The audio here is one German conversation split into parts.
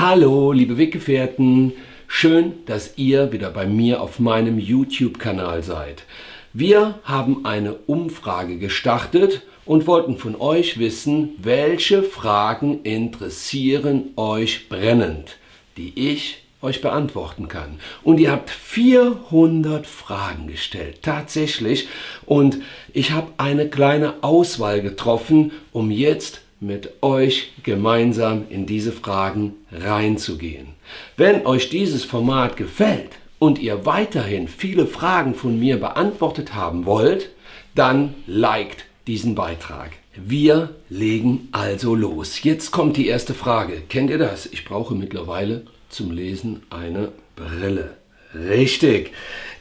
Hallo, liebe Weggefährten. Schön, dass ihr wieder bei mir auf meinem YouTube-Kanal seid. Wir haben eine Umfrage gestartet und wollten von euch wissen, welche Fragen interessieren euch brennend, die ich euch beantworten kann. Und ihr habt 400 Fragen gestellt, tatsächlich. Und ich habe eine kleine Auswahl getroffen, um jetzt mit euch gemeinsam in diese Fragen reinzugehen. Wenn euch dieses Format gefällt und ihr weiterhin viele Fragen von mir beantwortet haben wollt, dann liked diesen Beitrag. Wir legen also los. Jetzt kommt die erste Frage. Kennt ihr das? Ich brauche mittlerweile zum Lesen eine Brille. Richtig.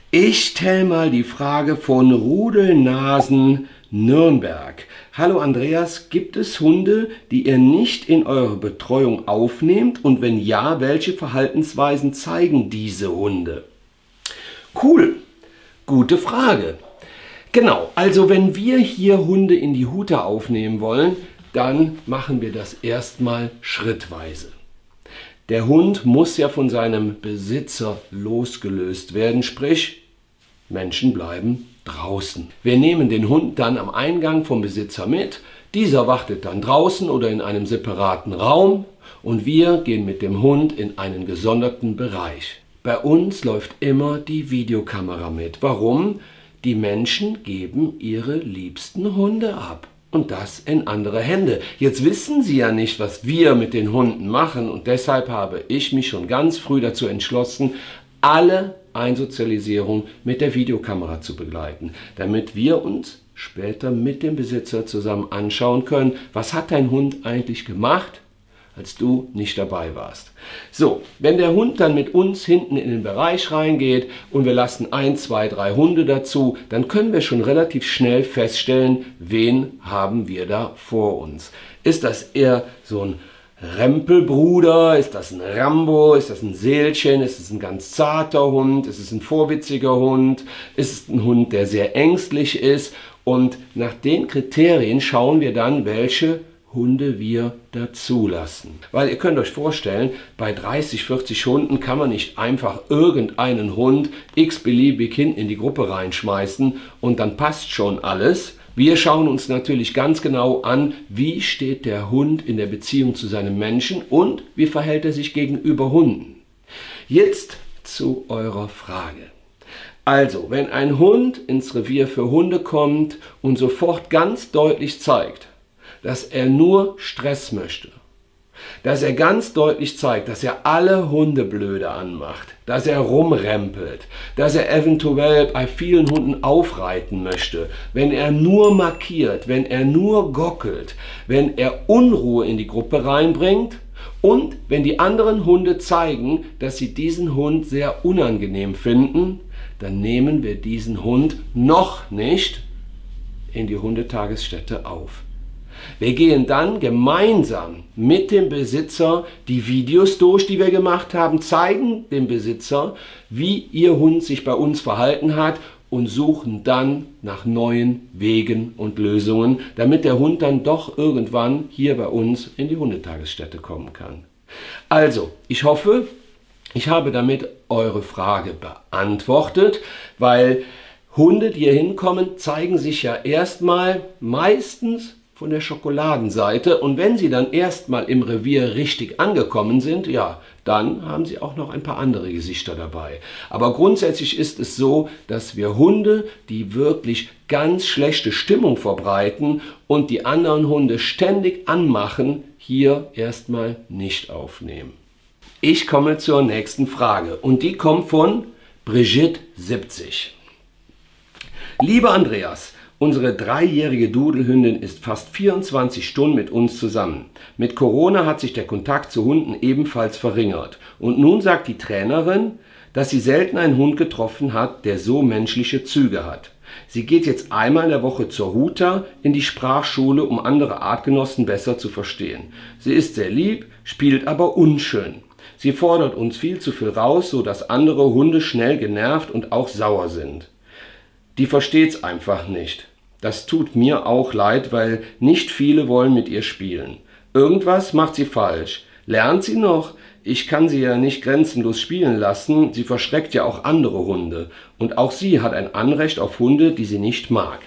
Ich stelle mal die Frage von Rudelnasen Nürnberg. Hallo Andreas, gibt es Hunde, die ihr nicht in eure Betreuung aufnehmt? Und wenn ja, welche Verhaltensweisen zeigen diese Hunde? Cool, gute Frage. Genau, also wenn wir hier Hunde in die Hute aufnehmen wollen, dann machen wir das erstmal schrittweise. Der Hund muss ja von seinem Besitzer losgelöst werden, sprich Menschen bleiben draußen. Wir nehmen den Hund dann am Eingang vom Besitzer mit, dieser wartet dann draußen oder in einem separaten Raum und wir gehen mit dem Hund in einen gesonderten Bereich. Bei uns läuft immer die Videokamera mit. Warum? Die Menschen geben ihre liebsten Hunde ab und das in andere Hände. Jetzt wissen sie ja nicht, was wir mit den Hunden machen und deshalb habe ich mich schon ganz früh dazu entschlossen, alle Einsozialisierung mit der Videokamera zu begleiten, damit wir uns später mit dem Besitzer zusammen anschauen können, was hat dein Hund eigentlich gemacht, als du nicht dabei warst. So, wenn der Hund dann mit uns hinten in den Bereich reingeht und wir lassen ein, zwei, drei Hunde dazu, dann können wir schon relativ schnell feststellen, wen haben wir da vor uns. Ist das eher so ein Rempelbruder? Ist das ein Rambo? Ist das ein Seelchen? Ist es ein ganz zarter Hund? Ist es ein vorwitziger Hund? Ist es ein Hund, der sehr ängstlich ist? Und nach den Kriterien schauen wir dann, welche Hunde wir dazulassen. Weil ihr könnt euch vorstellen, bei 30, 40 Hunden kann man nicht einfach irgendeinen Hund x-beliebig hin in die Gruppe reinschmeißen und dann passt schon alles. Wir schauen uns natürlich ganz genau an, wie steht der Hund in der Beziehung zu seinem Menschen und wie verhält er sich gegenüber Hunden. Jetzt zu eurer Frage. Also, wenn ein Hund ins Revier für Hunde kommt und sofort ganz deutlich zeigt, dass er nur Stress möchte. Dass er ganz deutlich zeigt, dass er alle Hunde blöde anmacht, dass er rumrempelt, dass er eventuell bei vielen Hunden aufreiten möchte, wenn er nur markiert, wenn er nur gockelt, wenn er Unruhe in die Gruppe reinbringt und wenn die anderen Hunde zeigen, dass sie diesen Hund sehr unangenehm finden, dann nehmen wir diesen Hund noch nicht in die Hundetagesstätte auf. Wir gehen dann gemeinsam mit dem Besitzer die Videos durch, die wir gemacht haben, zeigen dem Besitzer, wie ihr Hund sich bei uns verhalten hat und suchen dann nach neuen Wegen und Lösungen, damit der Hund dann doch irgendwann hier bei uns in die Hundetagesstätte kommen kann. Also, ich hoffe, ich habe damit eure Frage beantwortet, weil Hunde, die hier hinkommen, zeigen sich ja erstmal meistens von der Schokoladenseite und wenn sie dann erstmal im Revier richtig angekommen sind, ja, dann haben sie auch noch ein paar andere Gesichter dabei. Aber grundsätzlich ist es so, dass wir Hunde, die wirklich ganz schlechte Stimmung verbreiten und die anderen Hunde ständig anmachen, hier erstmal nicht aufnehmen. Ich komme zur nächsten Frage und die kommt von Brigitte 70. Lieber Andreas, Unsere dreijährige Dudelhündin ist fast 24 Stunden mit uns zusammen. Mit Corona hat sich der Kontakt zu Hunden ebenfalls verringert. Und nun sagt die Trainerin, dass sie selten einen Hund getroffen hat, der so menschliche Züge hat. Sie geht jetzt einmal in der Woche zur Huta in die Sprachschule, um andere Artgenossen besser zu verstehen. Sie ist sehr lieb, spielt aber unschön. Sie fordert uns viel zu viel raus, so dass andere Hunde schnell genervt und auch sauer sind die versteht's einfach nicht. Das tut mir auch leid, weil nicht viele wollen mit ihr spielen. Irgendwas macht sie falsch. Lernt sie noch? Ich kann sie ja nicht grenzenlos spielen lassen, sie verschreckt ja auch andere Hunde. Und auch sie hat ein Anrecht auf Hunde, die sie nicht mag.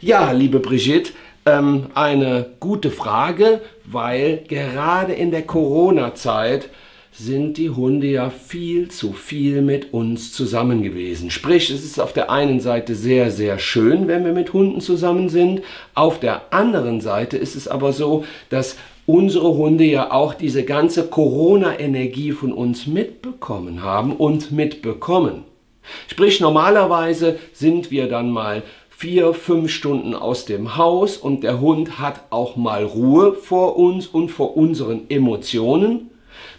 Ja, liebe Brigitte, ähm, eine gute Frage, weil gerade in der Corona-Zeit sind die Hunde ja viel zu viel mit uns zusammen gewesen. Sprich, es ist auf der einen Seite sehr, sehr schön, wenn wir mit Hunden zusammen sind. Auf der anderen Seite ist es aber so, dass unsere Hunde ja auch diese ganze Corona-Energie von uns mitbekommen haben und mitbekommen. Sprich, normalerweise sind wir dann mal vier, fünf Stunden aus dem Haus und der Hund hat auch mal Ruhe vor uns und vor unseren Emotionen.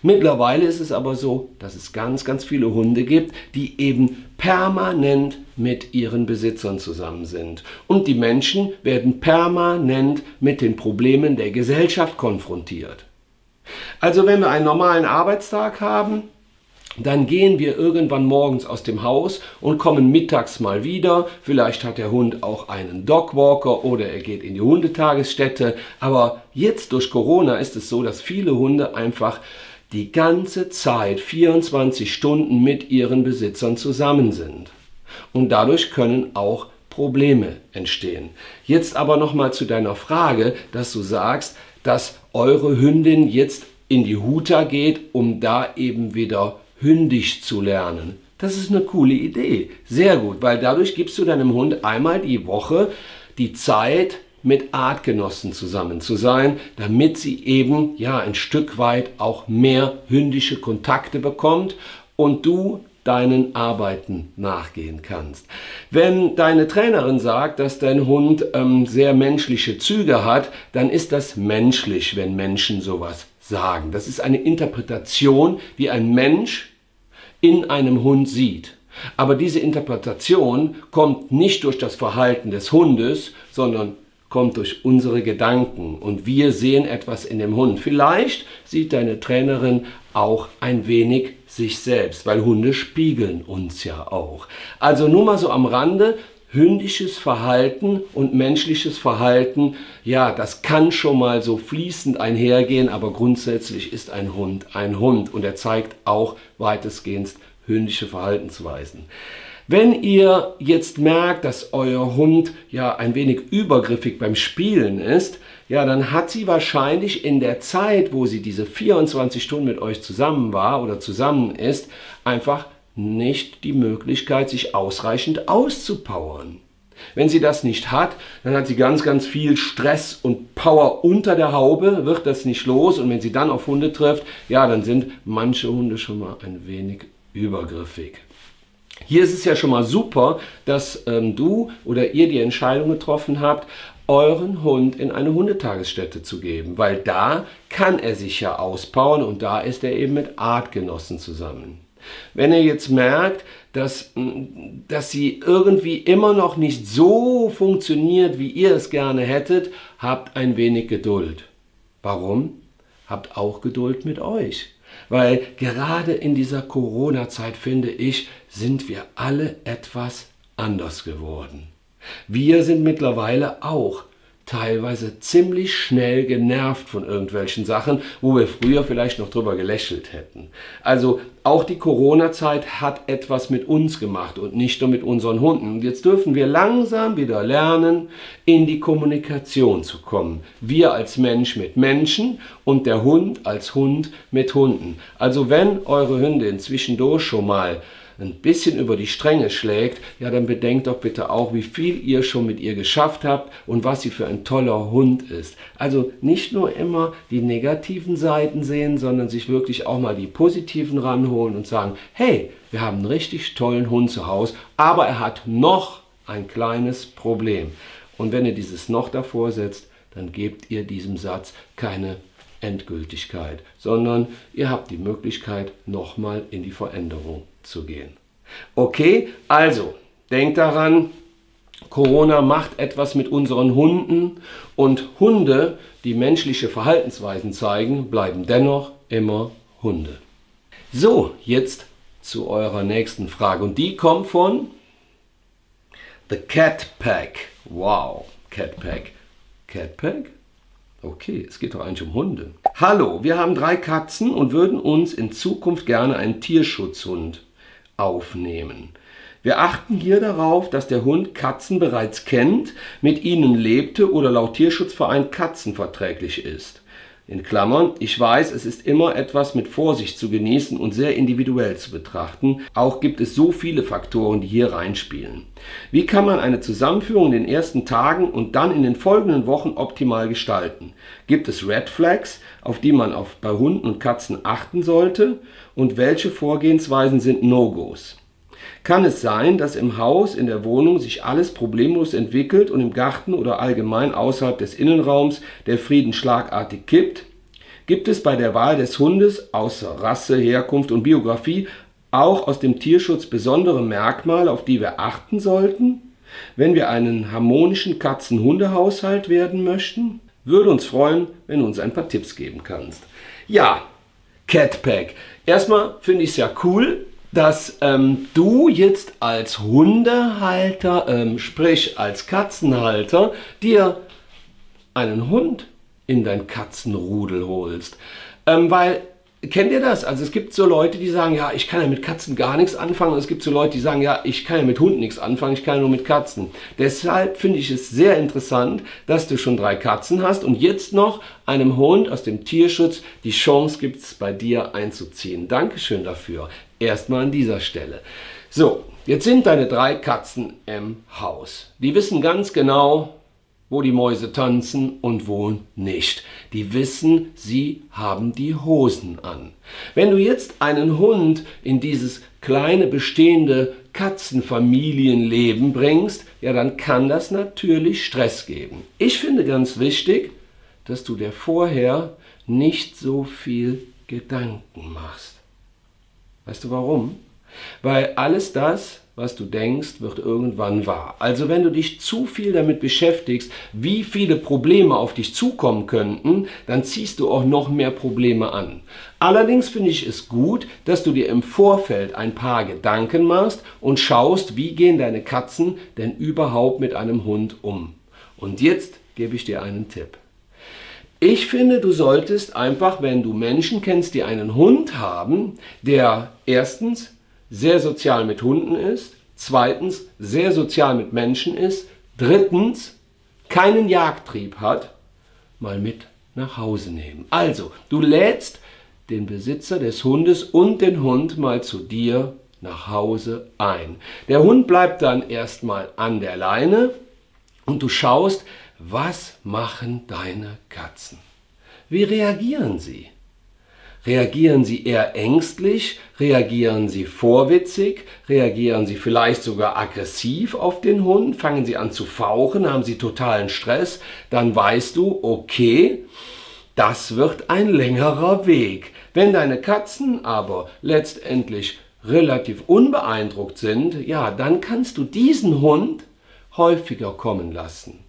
Mittlerweile ist es aber so, dass es ganz, ganz viele Hunde gibt, die eben permanent mit ihren Besitzern zusammen sind. Und die Menschen werden permanent mit den Problemen der Gesellschaft konfrontiert. Also wenn wir einen normalen Arbeitstag haben, dann gehen wir irgendwann morgens aus dem Haus und kommen mittags mal wieder. Vielleicht hat der Hund auch einen Dogwalker oder er geht in die Hundetagesstätte. Aber jetzt durch Corona ist es so, dass viele Hunde einfach die ganze Zeit 24 Stunden mit ihren Besitzern zusammen sind. Und dadurch können auch Probleme entstehen. Jetzt aber nochmal zu deiner Frage, dass du sagst, dass eure Hündin jetzt in die Huta geht, um da eben wieder hündisch zu lernen. Das ist eine coole Idee. Sehr gut, weil dadurch gibst du deinem Hund einmal die Woche die Zeit, mit Artgenossen zusammen zu sein, damit sie eben ja ein Stück weit auch mehr hündische Kontakte bekommt und du deinen Arbeiten nachgehen kannst. Wenn deine Trainerin sagt, dass dein Hund ähm, sehr menschliche Züge hat, dann ist das menschlich, wenn Menschen sowas sagen. Das ist eine Interpretation, wie ein Mensch in einem Hund sieht. Aber diese Interpretation kommt nicht durch das Verhalten des Hundes, sondern kommt durch unsere Gedanken und wir sehen etwas in dem Hund. Vielleicht sieht deine Trainerin auch ein wenig sich selbst, weil Hunde spiegeln uns ja auch. Also nur mal so am Rande, hündisches Verhalten und menschliches Verhalten, ja, das kann schon mal so fließend einhergehen, aber grundsätzlich ist ein Hund ein Hund und er zeigt auch weitestgehend hündische Verhaltensweisen. Wenn ihr jetzt merkt, dass euer Hund ja ein wenig übergriffig beim Spielen ist, ja, dann hat sie wahrscheinlich in der Zeit, wo sie diese 24 Stunden mit euch zusammen war oder zusammen ist, einfach nicht die Möglichkeit, sich ausreichend auszupowern. Wenn sie das nicht hat, dann hat sie ganz, ganz viel Stress und Power unter der Haube, wird das nicht los und wenn sie dann auf Hunde trifft, ja, dann sind manche Hunde schon mal ein wenig übergriffig. Hier ist es ja schon mal super, dass ähm, du oder ihr die Entscheidung getroffen habt, euren Hund in eine Hundetagesstätte zu geben, weil da kann er sich ja auspowern und da ist er eben mit Artgenossen zusammen. Wenn ihr jetzt merkt, dass, dass sie irgendwie immer noch nicht so funktioniert, wie ihr es gerne hättet, habt ein wenig Geduld. Warum? Habt auch Geduld mit euch. Weil gerade in dieser Corona-Zeit, finde ich, sind wir alle etwas anders geworden. Wir sind mittlerweile auch teilweise ziemlich schnell genervt von irgendwelchen Sachen, wo wir früher vielleicht noch drüber gelächelt hätten. Also auch die Corona-Zeit hat etwas mit uns gemacht und nicht nur mit unseren Hunden. Und jetzt dürfen wir langsam wieder lernen, in die Kommunikation zu kommen. Wir als Mensch mit Menschen und der Hund als Hund mit Hunden. Also wenn eure Hündin zwischendurch schon mal ein bisschen über die Stränge schlägt, ja dann bedenkt doch bitte auch, wie viel ihr schon mit ihr geschafft habt und was sie für ein toller Hund ist. Also nicht nur immer die negativen Seiten sehen, sondern sich wirklich auch mal die positiven ranholen und sagen, hey, wir haben einen richtig tollen Hund zu Hause, aber er hat noch ein kleines Problem. Und wenn ihr dieses noch davor setzt, dann gebt ihr diesem Satz keine Endgültigkeit, sondern ihr habt die Möglichkeit, nochmal in die Veränderung zu gehen. Okay, also denkt daran, Corona macht etwas mit unseren Hunden und Hunde, die menschliche Verhaltensweisen zeigen, bleiben dennoch immer Hunde. So, jetzt zu eurer nächsten Frage und die kommt von The Cat Pack. Wow, Cat Pack. Cat Pack? Okay, es geht doch eigentlich um Hunde. Hallo, wir haben drei Katzen und würden uns in Zukunft gerne einen Tierschutzhund aufnehmen. Wir achten hier darauf, dass der Hund Katzen bereits kennt, mit ihnen lebte oder laut Tierschutzverein katzenverträglich ist. In Klammern, ich weiß, es ist immer etwas mit Vorsicht zu genießen und sehr individuell zu betrachten. Auch gibt es so viele Faktoren, die hier reinspielen. Wie kann man eine Zusammenführung in den ersten Tagen und dann in den folgenden Wochen optimal gestalten? Gibt es Red Flags, auf die man auf, bei Hunden und Katzen achten sollte? Und welche Vorgehensweisen sind No-Gos? Kann es sein, dass im Haus, in der Wohnung sich alles problemlos entwickelt und im Garten oder allgemein außerhalb des Innenraums der Frieden schlagartig kippt? Gibt es bei der Wahl des Hundes außer Rasse, Herkunft und Biografie auch aus dem Tierschutz besondere Merkmale, auf die wir achten sollten, wenn wir einen harmonischen Katzen-Hunde-Haushalt werden möchten? Würde uns freuen, wenn du uns ein paar Tipps geben kannst. Ja, Catpack. Erstmal finde ich es ja cool, dass ähm, du jetzt als Hundehalter, ähm, sprich als Katzenhalter, dir einen Hund in dein Katzenrudel holst. Ähm, weil Kennt ihr das? Also es gibt so Leute, die sagen, ja, ich kann ja mit Katzen gar nichts anfangen. Und es gibt so Leute, die sagen, ja, ich kann ja mit Hunden nichts anfangen, ich kann ja nur mit Katzen. Deshalb finde ich es sehr interessant, dass du schon drei Katzen hast und jetzt noch einem Hund aus dem Tierschutz die Chance gibt, es bei dir einzuziehen. Dankeschön dafür. Erstmal an dieser Stelle. So, jetzt sind deine drei Katzen im Haus. Die wissen ganz genau, wo die Mäuse tanzen und wo nicht. Die wissen, sie haben die Hosen an. Wenn du jetzt einen Hund in dieses kleine bestehende Katzenfamilienleben bringst, ja dann kann das natürlich Stress geben. Ich finde ganz wichtig, dass du dir vorher nicht so viel Gedanken machst. Weißt du warum? Weil alles das, was du denkst, wird irgendwann wahr. Also wenn du dich zu viel damit beschäftigst, wie viele Probleme auf dich zukommen könnten, dann ziehst du auch noch mehr Probleme an. Allerdings finde ich es gut, dass du dir im Vorfeld ein paar Gedanken machst und schaust, wie gehen deine Katzen denn überhaupt mit einem Hund um. Und jetzt gebe ich dir einen Tipp. Ich finde, du solltest einfach, wenn du Menschen kennst, die einen Hund haben, der erstens sehr sozial mit Hunden ist, zweitens sehr sozial mit Menschen ist, drittens keinen Jagdtrieb hat, mal mit nach Hause nehmen. Also, du lädst den Besitzer des Hundes und den Hund mal zu dir nach Hause ein. Der Hund bleibt dann erstmal an der Leine und du schaust, was machen deine Katzen? Wie reagieren sie? Reagieren Sie eher ängstlich? Reagieren Sie vorwitzig? Reagieren Sie vielleicht sogar aggressiv auf den Hund? Fangen Sie an zu fauchen? Haben Sie totalen Stress? Dann weißt du, okay, das wird ein längerer Weg. Wenn deine Katzen aber letztendlich relativ unbeeindruckt sind, ja, dann kannst du diesen Hund häufiger kommen lassen.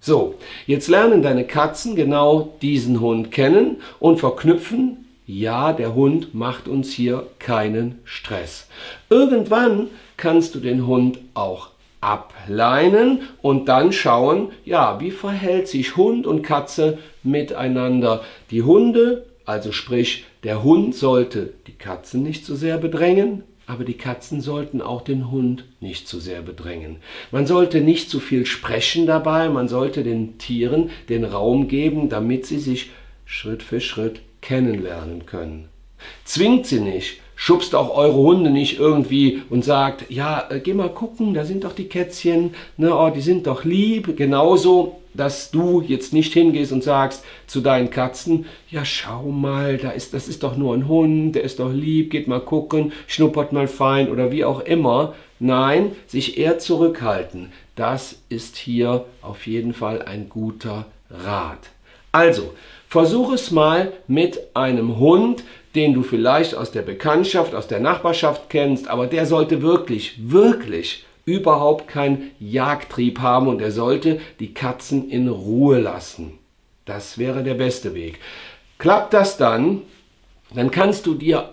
So, jetzt lernen deine Katzen genau diesen Hund kennen und verknüpfen ja, der Hund macht uns hier keinen Stress. Irgendwann kannst du den Hund auch ableinen und dann schauen, ja, wie verhält sich Hund und Katze miteinander. Die Hunde, also sprich, der Hund sollte die Katzen nicht so sehr bedrängen, aber die Katzen sollten auch den Hund nicht zu sehr bedrängen. Man sollte nicht zu viel sprechen dabei, man sollte den Tieren den Raum geben, damit sie sich Schritt für Schritt kennenlernen können. Zwingt sie nicht, schubst auch eure Hunde nicht irgendwie und sagt, ja, äh, geh mal gucken, da sind doch die Kätzchen, ne, oh, die sind doch lieb. Genauso, dass du jetzt nicht hingehst und sagst zu deinen Katzen, ja, schau mal, da ist, das ist doch nur ein Hund, der ist doch lieb, geht mal gucken, schnuppert mal fein oder wie auch immer. Nein, sich eher zurückhalten. Das ist hier auf jeden Fall ein guter Rat. Also, versuch es mal mit einem Hund, den du vielleicht aus der Bekanntschaft, aus der Nachbarschaft kennst, aber der sollte wirklich, wirklich überhaupt keinen Jagdtrieb haben und er sollte die Katzen in Ruhe lassen. Das wäre der beste Weg. Klappt das dann, dann kannst du dir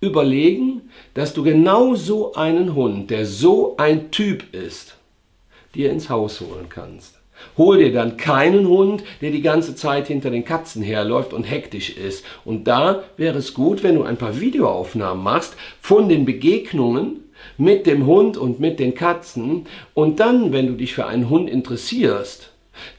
überlegen, dass du genau so einen Hund, der so ein Typ ist, dir ins Haus holen kannst. Hol dir dann keinen Hund, der die ganze Zeit hinter den Katzen herläuft und hektisch ist. Und da wäre es gut, wenn du ein paar Videoaufnahmen machst von den Begegnungen mit dem Hund und mit den Katzen und dann, wenn du dich für einen Hund interessierst,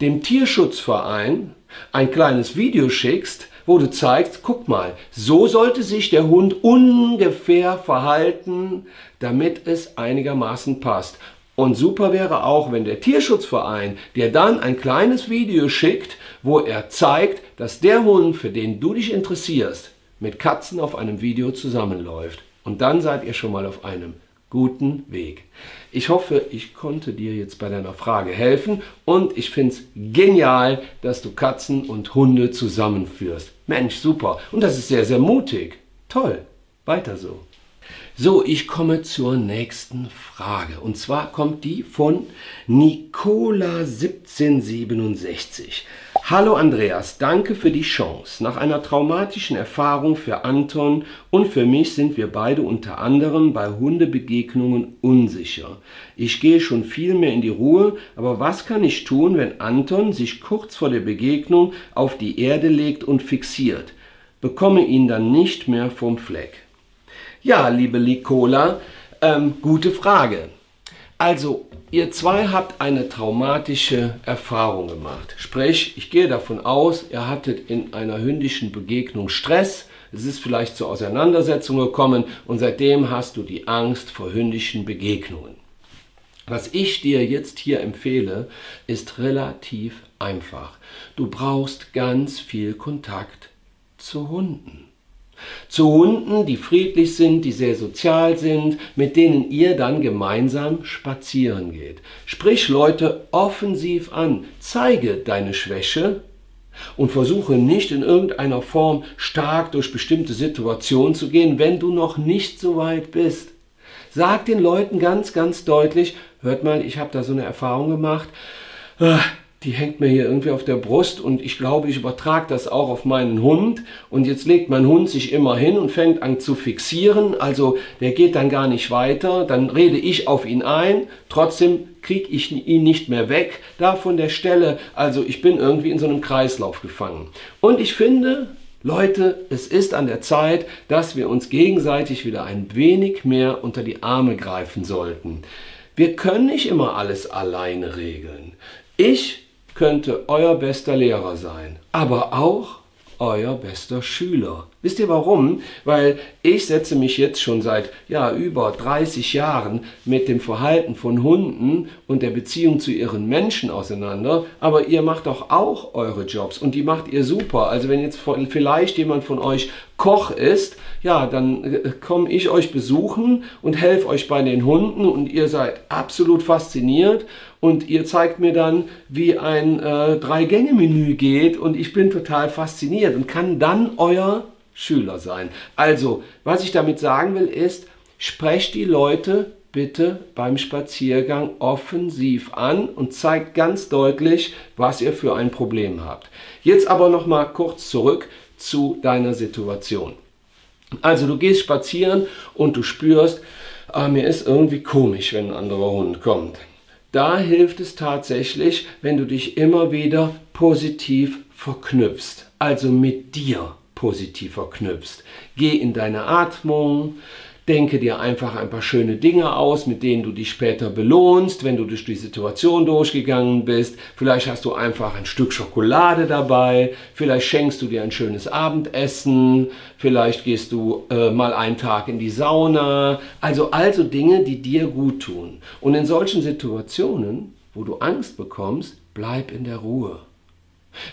dem Tierschutzverein ein kleines Video schickst, wo du zeigst, guck mal, so sollte sich der Hund ungefähr verhalten, damit es einigermaßen passt. Und super wäre auch, wenn der Tierschutzverein dir dann ein kleines Video schickt, wo er zeigt, dass der Hund, für den du dich interessierst, mit Katzen auf einem Video zusammenläuft. Und dann seid ihr schon mal auf einem guten Weg. Ich hoffe, ich konnte dir jetzt bei deiner Frage helfen und ich finde es genial, dass du Katzen und Hunde zusammenführst. Mensch, super. Und das ist sehr, sehr mutig. Toll. Weiter so. So, ich komme zur nächsten Frage. Und zwar kommt die von Nicola1767. Hallo Andreas, danke für die Chance. Nach einer traumatischen Erfahrung für Anton und für mich sind wir beide unter anderem bei Hundebegegnungen unsicher. Ich gehe schon viel mehr in die Ruhe, aber was kann ich tun, wenn Anton sich kurz vor der Begegnung auf die Erde legt und fixiert? Bekomme ihn dann nicht mehr vom Fleck. Ja, liebe Nicola, ähm, gute Frage. Also, ihr zwei habt eine traumatische Erfahrung gemacht. Sprich, ich gehe davon aus, ihr hattet in einer hündischen Begegnung Stress, es ist vielleicht zur Auseinandersetzung gekommen und seitdem hast du die Angst vor hündischen Begegnungen. Was ich dir jetzt hier empfehle, ist relativ einfach. Du brauchst ganz viel Kontakt zu Hunden. Zu Hunden, die friedlich sind, die sehr sozial sind, mit denen ihr dann gemeinsam spazieren geht. Sprich Leute offensiv an, zeige deine Schwäche und versuche nicht in irgendeiner Form stark durch bestimmte Situationen zu gehen, wenn du noch nicht so weit bist. Sag den Leuten ganz, ganz deutlich, hört mal, ich habe da so eine Erfahrung gemacht, ah, die hängt mir hier irgendwie auf der Brust und ich glaube, ich übertrage das auch auf meinen Hund und jetzt legt mein Hund sich immer hin und fängt an zu fixieren, also der geht dann gar nicht weiter, dann rede ich auf ihn ein, trotzdem kriege ich ihn nicht mehr weg da von der Stelle, also ich bin irgendwie in so einem Kreislauf gefangen. Und ich finde, Leute, es ist an der Zeit, dass wir uns gegenseitig wieder ein wenig mehr unter die Arme greifen sollten. Wir können nicht immer alles alleine regeln. Ich könnte euer bester Lehrer sein, aber auch euer bester Schüler. Wisst ihr warum? Weil ich setze mich jetzt schon seit ja, über 30 Jahren mit dem Verhalten von Hunden und der Beziehung zu ihren Menschen auseinander, aber ihr macht doch auch eure Jobs und die macht ihr super. Also wenn jetzt vielleicht jemand von euch Koch ist, ja, dann äh, komme ich euch besuchen und helfe euch bei den Hunden und ihr seid absolut fasziniert und ihr zeigt mir dann, wie ein äh, Drei-Gänge-Menü geht und ich bin total fasziniert und kann dann euer Schüler sein. Also, was ich damit sagen will, ist, sprecht die Leute bitte beim Spaziergang offensiv an und zeigt ganz deutlich, was ihr für ein Problem habt. Jetzt aber noch mal kurz zurück zu deiner Situation. Also du gehst spazieren und du spürst, ah, mir ist irgendwie komisch, wenn ein anderer Hund kommt. Da hilft es tatsächlich, wenn du dich immer wieder positiv verknüpfst, also mit dir positiv verknüpfst. Geh in deine Atmung, Denke dir einfach ein paar schöne Dinge aus, mit denen du dich später belohnst, wenn du durch die Situation durchgegangen bist. Vielleicht hast du einfach ein Stück Schokolade dabei, vielleicht schenkst du dir ein schönes Abendessen, vielleicht gehst du äh, mal einen Tag in die Sauna. Also also Dinge, die dir gut tun. Und in solchen Situationen, wo du Angst bekommst, bleib in der Ruhe.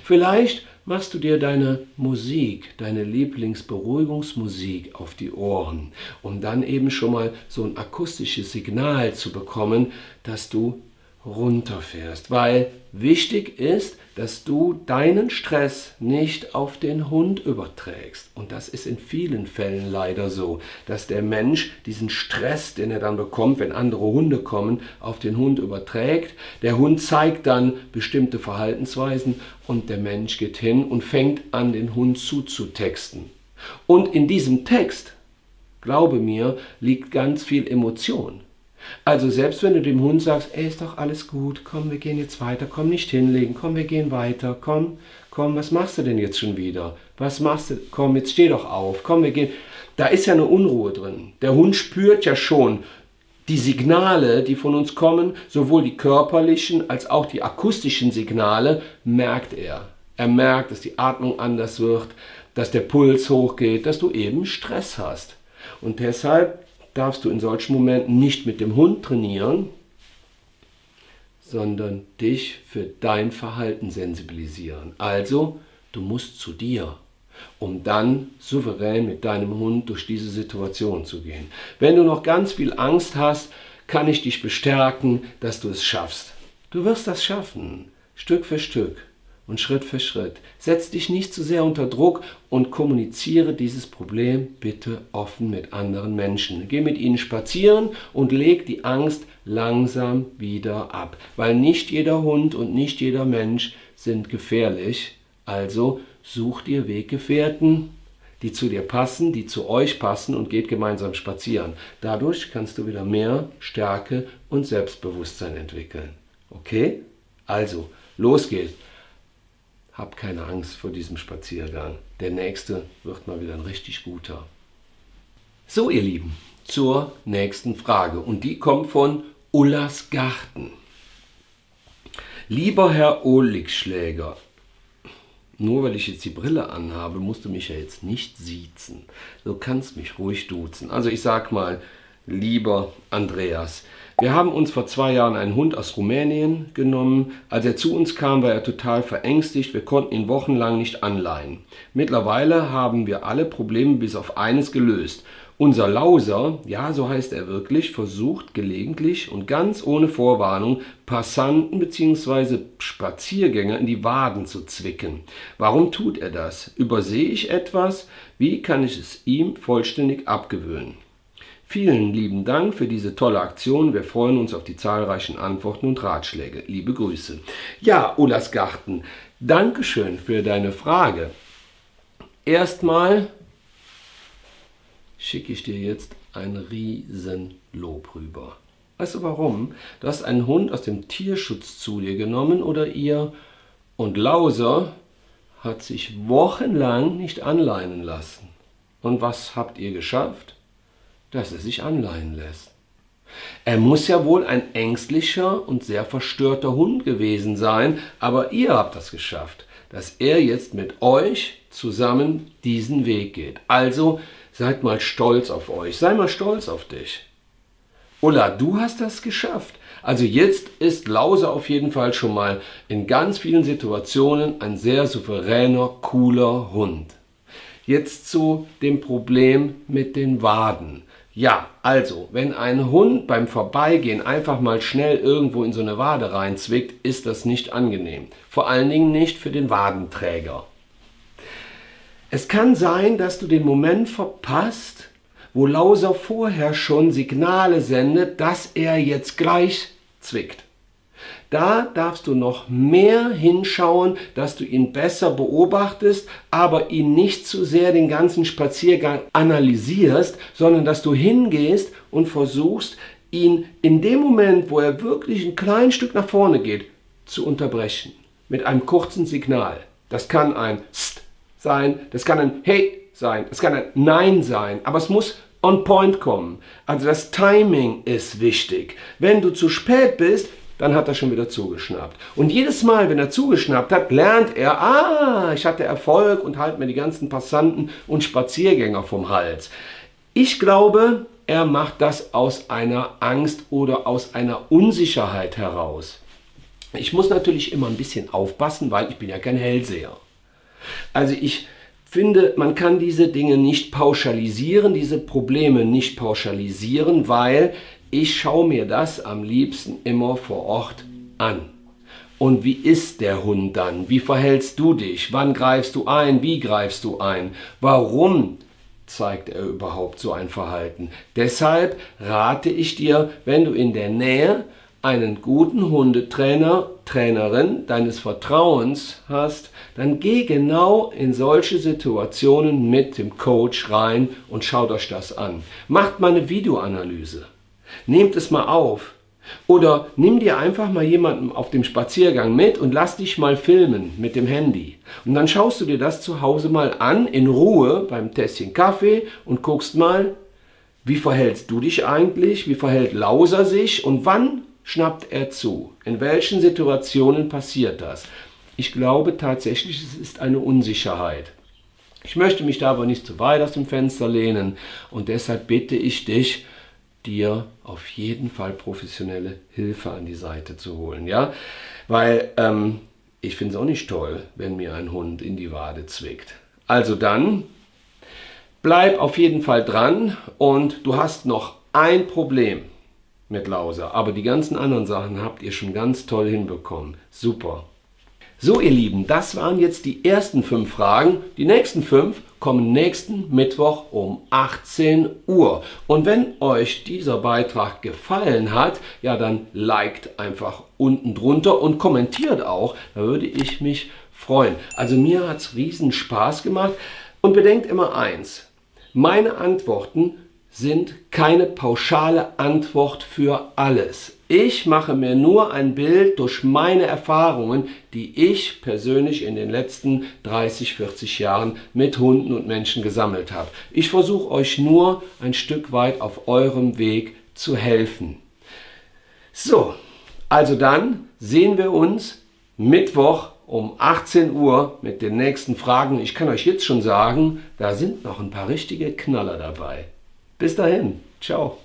Vielleicht machst du dir deine Musik, deine Lieblingsberuhigungsmusik auf die Ohren, um dann eben schon mal so ein akustisches Signal zu bekommen, dass du runterfährst. Weil wichtig ist, dass du deinen Stress nicht auf den Hund überträgst. Und das ist in vielen Fällen leider so, dass der Mensch diesen Stress, den er dann bekommt, wenn andere Hunde kommen, auf den Hund überträgt. Der Hund zeigt dann bestimmte Verhaltensweisen und der Mensch geht hin und fängt an, den Hund zuzutexten. Und in diesem Text, glaube mir, liegt ganz viel Emotion. Also selbst wenn du dem Hund sagst, ey, ist doch alles gut, komm, wir gehen jetzt weiter, komm, nicht hinlegen, komm, wir gehen weiter, komm, komm, was machst du denn jetzt schon wieder? Was machst du? Komm, jetzt steh doch auf, komm, wir gehen. Da ist ja eine Unruhe drin. Der Hund spürt ja schon die Signale, die von uns kommen, sowohl die körperlichen als auch die akustischen Signale, merkt er. Er merkt, dass die Atmung anders wird, dass der Puls hochgeht, dass du eben Stress hast. Und deshalb darfst du in solchen Momenten nicht mit dem Hund trainieren, sondern dich für dein Verhalten sensibilisieren. Also, du musst zu dir, um dann souverän mit deinem Hund durch diese Situation zu gehen. Wenn du noch ganz viel Angst hast, kann ich dich bestärken, dass du es schaffst. Du wirst das schaffen, Stück für Stück und Schritt für Schritt. Setz dich nicht zu sehr unter Druck und kommuniziere dieses Problem bitte offen mit anderen Menschen. Geh mit ihnen spazieren und leg die Angst langsam wieder ab, weil nicht jeder Hund und nicht jeder Mensch sind gefährlich. Also such dir Weggefährten, die zu dir passen, die zu euch passen und geht gemeinsam spazieren. Dadurch kannst du wieder mehr Stärke und Selbstbewusstsein entwickeln. Okay? Also, los geht's. Hab keine Angst vor diesem Spaziergang. Der nächste wird mal wieder ein richtig guter. So, ihr Lieben, zur nächsten Frage. Und die kommt von Ullas Garten. Lieber Herr Oligschläger, nur weil ich jetzt die Brille anhabe, musst du mich ja jetzt nicht siezen. Du kannst mich ruhig duzen. Also ich sag mal, lieber Andreas, wir haben uns vor zwei Jahren einen Hund aus Rumänien genommen. Als er zu uns kam, war er total verängstigt. Wir konnten ihn wochenlang nicht anleihen. Mittlerweile haben wir alle Probleme bis auf eines gelöst. Unser Lauser, ja so heißt er wirklich, versucht gelegentlich und ganz ohne Vorwarnung Passanten bzw. Spaziergänger in die Waden zu zwicken. Warum tut er das? Übersehe ich etwas? Wie kann ich es ihm vollständig abgewöhnen? Vielen lieben Dank für diese tolle Aktion. Wir freuen uns auf die zahlreichen Antworten und Ratschläge. Liebe Grüße. Ja, Ulas Garten, Dankeschön für deine Frage. Erstmal schicke ich dir jetzt ein Riesenlob rüber. Weißt du warum? Du hast einen Hund aus dem Tierschutz zu dir genommen oder ihr und Lauser hat sich wochenlang nicht anleinen lassen. Und was habt ihr geschafft? Dass er sich anleihen lässt. Er muss ja wohl ein ängstlicher und sehr verstörter Hund gewesen sein, aber ihr habt das geschafft, dass er jetzt mit euch zusammen diesen Weg geht. Also seid mal stolz auf euch, sei mal stolz auf dich. Ulla, du hast das geschafft. Also jetzt ist Lause auf jeden Fall schon mal in ganz vielen Situationen ein sehr souveräner, cooler Hund. Jetzt zu dem Problem mit den Waden. Ja, also, wenn ein Hund beim Vorbeigehen einfach mal schnell irgendwo in so eine Wade reinzwickt, ist das nicht angenehm. Vor allen Dingen nicht für den Wadenträger. Es kann sein, dass du den Moment verpasst, wo Lauser vorher schon Signale sendet, dass er jetzt gleich zwickt. Da darfst du noch mehr hinschauen, dass du ihn besser beobachtest, aber ihn nicht zu sehr den ganzen Spaziergang analysierst, sondern dass du hingehst und versuchst, ihn in dem Moment, wo er wirklich ein kleines Stück nach vorne geht, zu unterbrechen. Mit einem kurzen Signal. Das kann ein St sein, das kann ein Hey sein, das kann ein Nein sein, aber es muss on point kommen. Also das Timing ist wichtig. Wenn du zu spät bist, dann hat er schon wieder zugeschnappt. Und jedes Mal, wenn er zugeschnappt hat, lernt er, ah, ich hatte Erfolg und halte mir die ganzen Passanten und Spaziergänger vom Hals. Ich glaube, er macht das aus einer Angst oder aus einer Unsicherheit heraus. Ich muss natürlich immer ein bisschen aufpassen, weil ich bin ja kein Hellseher. Also ich finde, man kann diese Dinge nicht pauschalisieren, diese Probleme nicht pauschalisieren, weil ich schaue mir das am liebsten immer vor Ort an. Und wie ist der Hund dann? Wie verhältst du dich? Wann greifst du ein? Wie greifst du ein? Warum zeigt er überhaupt so ein Verhalten? Deshalb rate ich dir, wenn du in der Nähe einen guten Hundetrainer, Trainerin deines Vertrauens hast, dann geh genau in solche Situationen mit dem Coach rein und schaut euch das an. Macht mal eine Videoanalyse. Nehmt es mal auf. Oder nimm dir einfach mal jemanden auf dem Spaziergang mit und lass dich mal filmen mit dem Handy. Und dann schaust du dir das zu Hause mal an, in Ruhe, beim Tässchen Kaffee und guckst mal, wie verhältst du dich eigentlich, wie verhält Lauser sich und wann schnappt er zu? In welchen Situationen passiert das? Ich glaube tatsächlich, es ist eine Unsicherheit. Ich möchte mich da aber nicht zu weit aus dem Fenster lehnen und deshalb bitte ich dich, dir auf jeden Fall professionelle Hilfe an die Seite zu holen. Ja? Weil ähm, ich finde es auch nicht toll, wenn mir ein Hund in die Wade zwickt. Also dann, bleib auf jeden Fall dran und du hast noch ein Problem mit Lauser. Aber die ganzen anderen Sachen habt ihr schon ganz toll hinbekommen. Super. So ihr Lieben, das waren jetzt die ersten fünf Fragen. Die nächsten fünf kommen nächsten Mittwoch um 18 Uhr. Und wenn euch dieser Beitrag gefallen hat, ja dann liked einfach unten drunter und kommentiert auch, da würde ich mich freuen. Also mir hat es riesen Spaß gemacht und bedenkt immer eins, meine Antworten sind keine pauschale Antwort für alles. Ich mache mir nur ein Bild durch meine Erfahrungen, die ich persönlich in den letzten 30, 40 Jahren mit Hunden und Menschen gesammelt habe. Ich versuche euch nur ein Stück weit auf eurem Weg zu helfen. So, also dann sehen wir uns Mittwoch um 18 Uhr mit den nächsten Fragen. Ich kann euch jetzt schon sagen, da sind noch ein paar richtige Knaller dabei. Bis dahin, ciao.